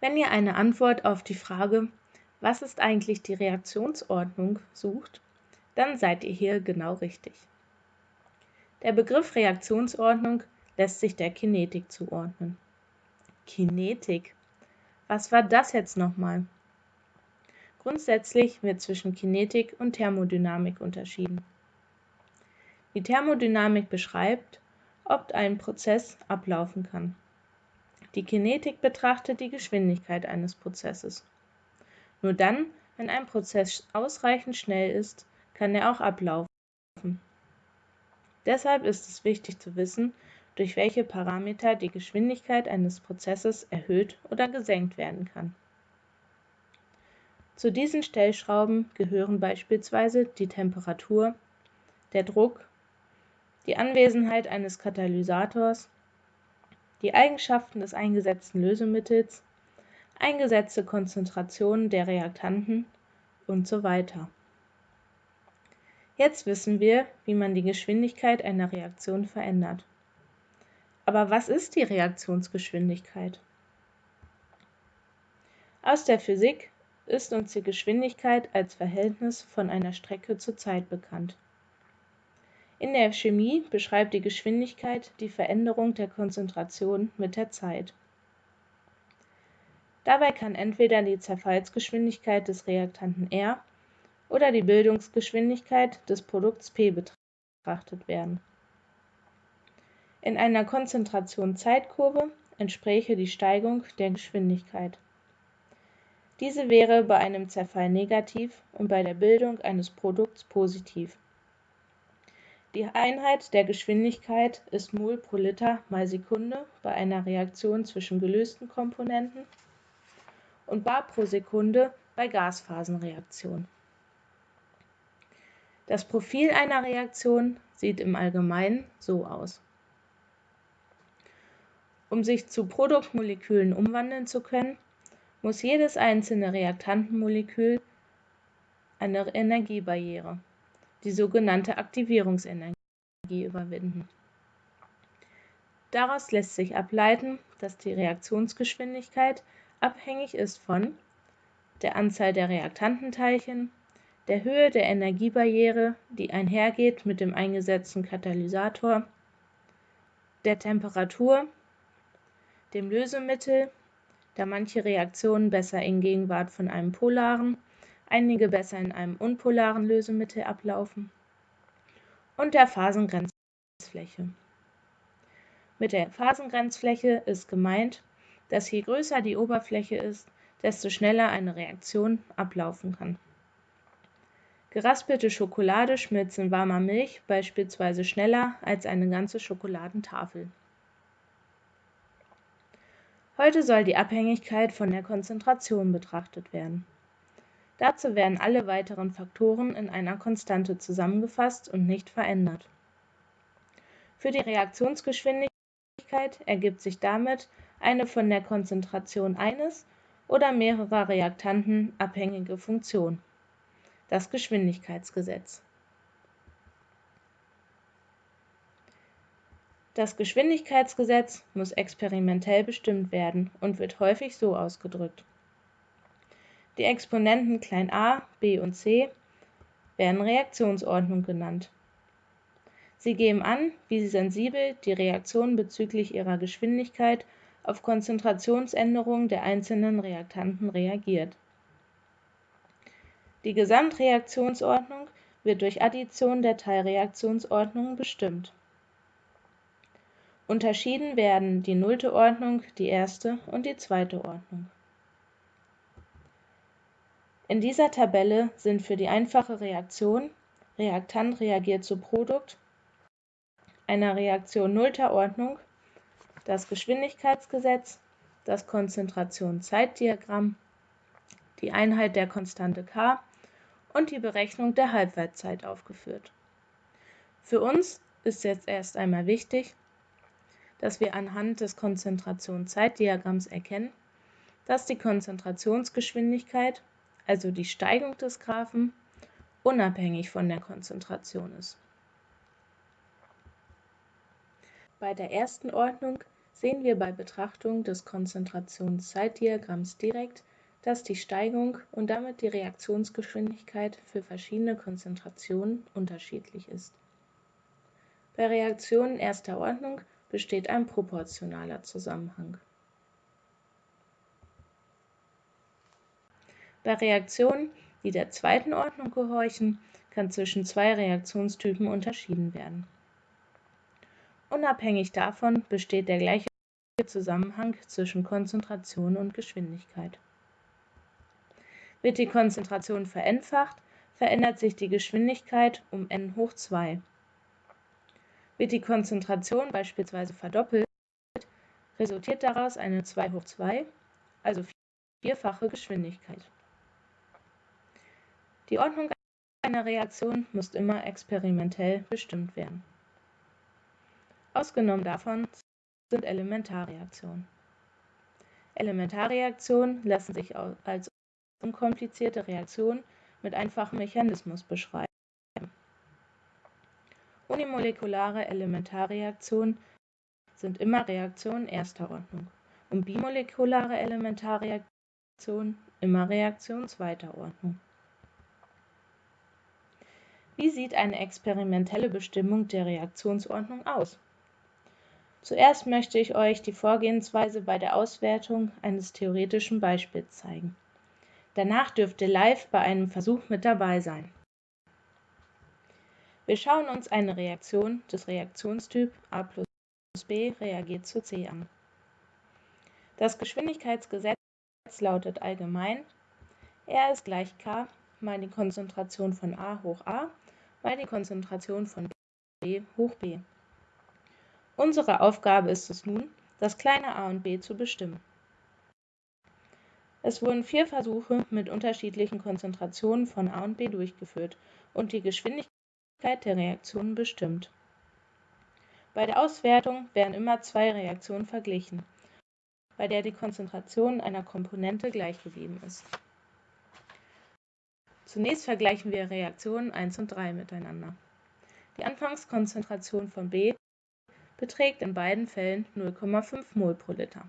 Wenn ihr eine Antwort auf die Frage, was ist eigentlich die Reaktionsordnung, sucht, dann seid ihr hier genau richtig. Der Begriff Reaktionsordnung lässt sich der Kinetik zuordnen. Kinetik. Was war das jetzt nochmal? Grundsätzlich wird zwischen Kinetik und Thermodynamik unterschieden. Die Thermodynamik beschreibt, ob ein Prozess ablaufen kann. Die Kinetik betrachtet die Geschwindigkeit eines Prozesses. Nur dann, wenn ein Prozess ausreichend schnell ist, kann er auch ablaufen. Deshalb ist es wichtig zu wissen, durch welche Parameter die Geschwindigkeit eines Prozesses erhöht oder gesenkt werden kann. Zu diesen Stellschrauben gehören beispielsweise die Temperatur, der Druck, die Anwesenheit eines Katalysators, die Eigenschaften des eingesetzten Lösemittels, eingesetzte Konzentrationen der Reaktanten und so weiter. Jetzt wissen wir, wie man die Geschwindigkeit einer Reaktion verändert. Aber was ist die Reaktionsgeschwindigkeit? Aus der Physik ist uns die Geschwindigkeit als Verhältnis von einer Strecke zur Zeit bekannt. In der Chemie beschreibt die Geschwindigkeit die Veränderung der Konzentration mit der Zeit. Dabei kann entweder die Zerfallsgeschwindigkeit des Reaktanten R oder die Bildungsgeschwindigkeit des Produkts P betrachtet werden in einer Konzentration-Zeitkurve entspräche die Steigung der Geschwindigkeit. Diese wäre bei einem Zerfall negativ und bei der Bildung eines Produkts positiv. Die Einheit der Geschwindigkeit ist Mol pro Liter mal Sekunde bei einer Reaktion zwischen gelösten Komponenten und bar pro Sekunde bei Gasphasenreaktionen. Das Profil einer Reaktion sieht im Allgemeinen so aus um sich zu Produktmolekülen umwandeln zu können, muss jedes einzelne Reaktantenmolekül eine Energiebarriere, die sogenannte Aktivierungsenergie, überwinden. Daraus lässt sich ableiten, dass die Reaktionsgeschwindigkeit abhängig ist von der Anzahl der Reaktantenteilchen, der Höhe der Energiebarriere, die einhergeht mit dem eingesetzten Katalysator, der Temperatur dem Lösemittel, da manche Reaktionen besser in Gegenwart von einem polaren, einige besser in einem unpolaren Lösemittel ablaufen, und der Phasengrenzfläche. Mit der Phasengrenzfläche ist gemeint, dass je größer die Oberfläche ist, desto schneller eine Reaktion ablaufen kann. Geraspelte Schokolade schmilzt in warmer Milch beispielsweise schneller als eine ganze Schokoladentafel. Heute soll die Abhängigkeit von der Konzentration betrachtet werden. Dazu werden alle weiteren Faktoren in einer Konstante zusammengefasst und nicht verändert. Für die Reaktionsgeschwindigkeit ergibt sich damit eine von der Konzentration eines oder mehrerer Reaktanten abhängige Funktion, das Geschwindigkeitsgesetz. Das Geschwindigkeitsgesetz muss experimentell bestimmt werden und wird häufig so ausgedrückt: Die Exponenten a, b und c werden Reaktionsordnung genannt. Sie geben an, wie sensibel die Reaktion bezüglich ihrer Geschwindigkeit auf Konzentrationsänderungen der einzelnen Reaktanten reagiert. Die Gesamtreaktionsordnung wird durch Addition der Teilreaktionsordnungen bestimmt Unterschieden werden die nullte Ordnung, die erste und die zweite Ordnung. In dieser Tabelle sind für die einfache Reaktion Reaktant reagiert zu Produkt einer Reaktion nullter Ordnung das Geschwindigkeitsgesetz, das Konzentration-Zeitdiagramm, die Einheit der Konstante k und die Berechnung der Halbwertszeit aufgeführt. Für uns ist jetzt erst einmal wichtig, dass wir anhand des Konzentrationszeitdiagramms erkennen, dass die Konzentrationsgeschwindigkeit, also die Steigung des Graphen, unabhängig von der Konzentration ist. Bei der ersten Ordnung sehen wir bei Betrachtung des Konzentrationszeitdiagramms direkt, dass die Steigung und damit die Reaktionsgeschwindigkeit für verschiedene Konzentrationen unterschiedlich ist. Bei Reaktionen erster Ordnung besteht ein proportionaler Zusammenhang. Bei Reaktionen, die der zweiten Ordnung gehorchen, kann zwischen zwei Reaktionstypen unterschieden werden. Unabhängig davon besteht der gleiche Zusammenhang zwischen Konzentration und Geschwindigkeit. Wird die Konzentration vereinfacht, verändert sich die Geschwindigkeit um n hoch 2. Wird die Konzentration beispielsweise verdoppelt, resultiert daraus eine 2 hoch 2, also vierfache Geschwindigkeit. Die Ordnung einer Reaktion muss immer experimentell bestimmt werden. Ausgenommen davon sind Elementarreaktionen. Elementarreaktionen lassen sich als unkomplizierte Reaktion mit einfachem Mechanismus beschreiben. Unimolekulare Elementarreaktionen sind immer Reaktionen erster Ordnung und bimolekulare Elementarreaktionen immer Reaktionen zweiter Ordnung. Wie sieht eine experimentelle Bestimmung der Reaktionsordnung aus? Zuerst möchte ich euch die Vorgehensweise bei der Auswertung eines theoretischen Beispiels zeigen. Danach dürft ihr live bei einem Versuch mit dabei sein. Wir schauen uns eine Reaktion des Reaktionstyp A plus B reagiert zu C an. Das Geschwindigkeitsgesetz lautet allgemein, R ist gleich K mal die Konzentration von A hoch A mal die Konzentration von B hoch B. Unsere Aufgabe ist es nun, das kleine a und b zu bestimmen. Es wurden vier Versuche mit unterschiedlichen Konzentrationen von A und B durchgeführt und die Geschwindigkeit der Reaktionen bestimmt. Bei der Auswertung werden immer zwei Reaktionen verglichen, bei der die Konzentration einer Komponente gleich geblieben ist. Zunächst vergleichen wir Reaktionen 1 und 3 miteinander. Die Anfangskonzentration von B beträgt in beiden Fällen 0,5 mol pro Liter.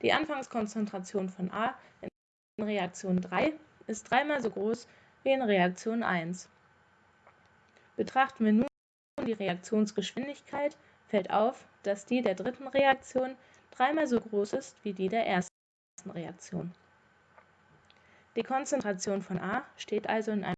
Die Anfangskonzentration von A in Reaktion 3 ist dreimal so groß wie in Reaktion 1. Betrachten wir nun die Reaktionsgeschwindigkeit, fällt auf, dass die der dritten Reaktion dreimal so groß ist wie die der ersten Reaktion. Die Konzentration von A steht also in einem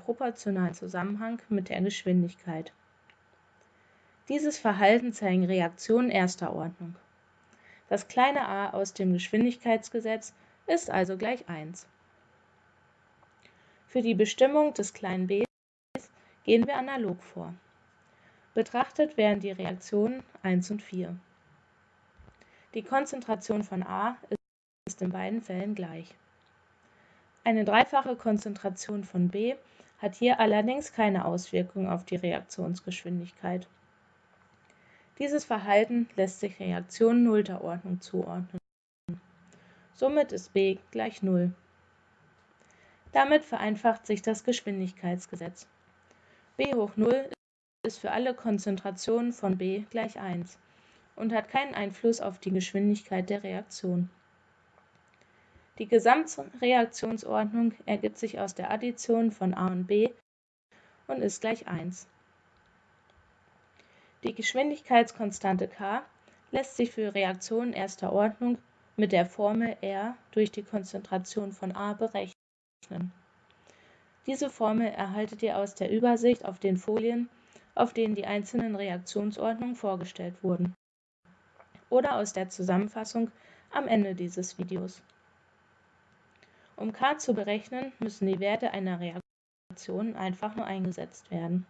proportionalen Zusammenhang mit der Geschwindigkeit. Dieses Verhalten zeigen Reaktionen erster Ordnung. Das kleine a aus dem Geschwindigkeitsgesetz ist also gleich 1. Für die Bestimmung des kleinen b gehen wir analog vor. Betrachtet werden die Reaktionen 1 und 4. Die Konzentration von A ist in beiden Fällen gleich. Eine dreifache Konzentration von B hat hier allerdings keine Auswirkung auf die Reaktionsgeschwindigkeit. Dieses Verhalten lässt sich Reaktionen nullter Ordnung zuordnen. Somit ist b gleich 0. Damit vereinfacht sich das Geschwindigkeitsgesetz. b hoch 0 ist für alle Konzentrationen von b gleich 1 und hat keinen Einfluss auf die Geschwindigkeit der Reaktion. Die Gesamtreaktionsordnung ergibt sich aus der Addition von a und b und ist gleich 1. Die Geschwindigkeitskonstante k lässt sich für Reaktionen erster Ordnung mit der Formel R durch die Konzentration von A berechnen. Diese Formel erhaltet ihr aus der Übersicht auf den Folien, auf denen die einzelnen Reaktionsordnungen vorgestellt wurden, oder aus der Zusammenfassung am Ende dieses Videos. Um k zu berechnen, müssen die Werte einer Reaktion einfach nur eingesetzt werden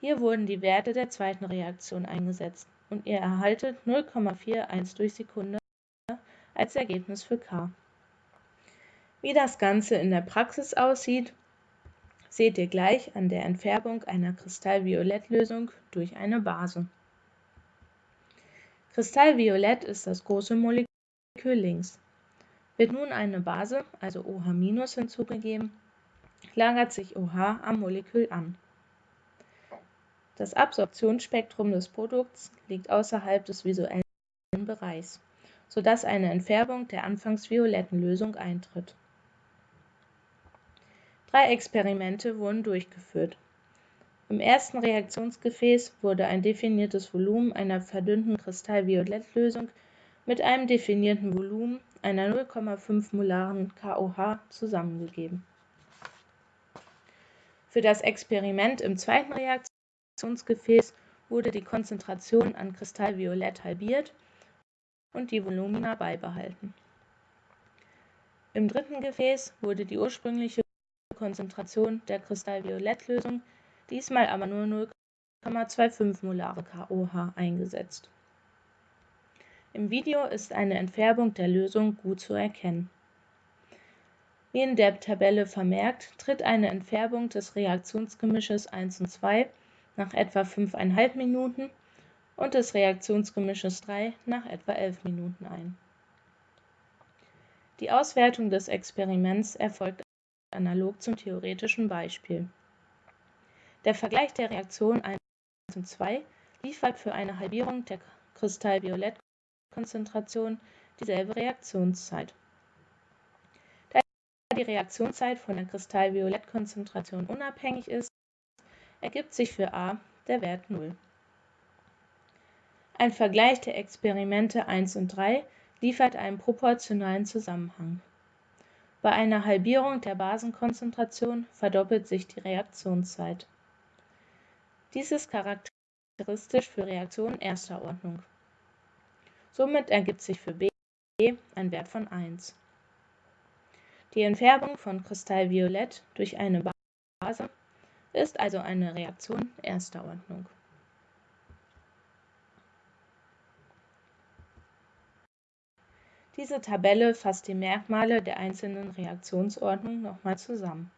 hier wurden die Werte der zweiten Reaktion eingesetzt und ihr erhaltet 0,41 durch Sekunde als Ergebnis für K. Wie das Ganze in der Praxis aussieht, seht ihr gleich an der Entfärbung einer Kristallviolettlösung durch eine Base. Kristallviolett ist das große Molekül links. Wird nun eine Base, also OH- hinzugegeben, lagert sich OH am Molekül an. Das Absorptionsspektrum des Produkts liegt außerhalb des visuellen Bereichs, sodass eine Entfärbung der anfangs violetten Lösung eintritt. Drei Experimente wurden durchgeführt. Im ersten Reaktionsgefäß wurde ein definiertes Volumen einer verdünnten Kristallviolettlösung mit einem definierten Volumen einer 0,5 molaren KOH zusammengegeben. Für das Experiment im zweiten Reaktionsgefäß wurde die Konzentration an Kristallviolett halbiert und die Volumina beibehalten. Im dritten Gefäß wurde die ursprüngliche Konzentration der Kristallviolettlösung, diesmal aber nur 0,25 molare KOH eingesetzt. Im Video ist eine Entfärbung der Lösung gut zu erkennen. Wie in der Tabelle vermerkt, tritt eine Entfärbung des Reaktionsgemisches 1 und 2 nach etwa 5,5 Minuten und des Reaktionsgemisches 3 nach etwa 11 Minuten ein. Die Auswertung des Experiments erfolgt analog zum theoretischen Beispiel. Der Vergleich der Reaktionen 1 und 2 liefert für eine Halbierung der Kristall-Violett-Konzentration dieselbe Reaktionszeit. Da die Reaktionszeit von der Kristall-Violett-Konzentration unabhängig ist, ergibt sich für a der Wert 0. Ein Vergleich der Experimente 1 und 3 liefert einen proportionalen Zusammenhang. Bei einer Halbierung der Basenkonzentration verdoppelt sich die Reaktionszeit. Dies ist charakteristisch für Reaktionen erster Ordnung. Somit ergibt sich für B ein Wert von 1. Die Entfärbung von Kristallviolett durch eine Base ist also eine Reaktion erster Ordnung. Diese Tabelle fasst die Merkmale der einzelnen Reaktionsordnungen nochmal zusammen.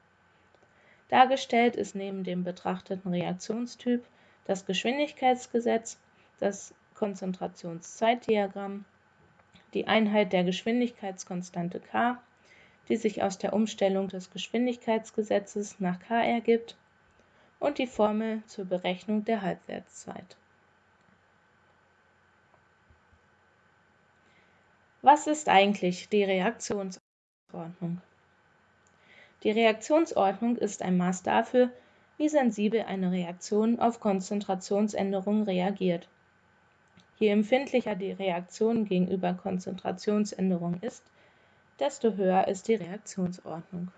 Dargestellt ist neben dem betrachteten Reaktionstyp das Geschwindigkeitsgesetz, das Konzentrationszeitdiagramm, die Einheit der Geschwindigkeitskonstante k, die sich aus der Umstellung des Geschwindigkeitsgesetzes nach k ergibt, und die Formel zur Berechnung der Halbwertszeit. Was ist eigentlich die Reaktionsordnung? Die Reaktionsordnung ist ein Maß dafür, wie sensibel eine Reaktion auf Konzentrationsänderungen reagiert. Je empfindlicher die Reaktion gegenüber Konzentrationsänderungen ist, desto höher ist die Reaktionsordnung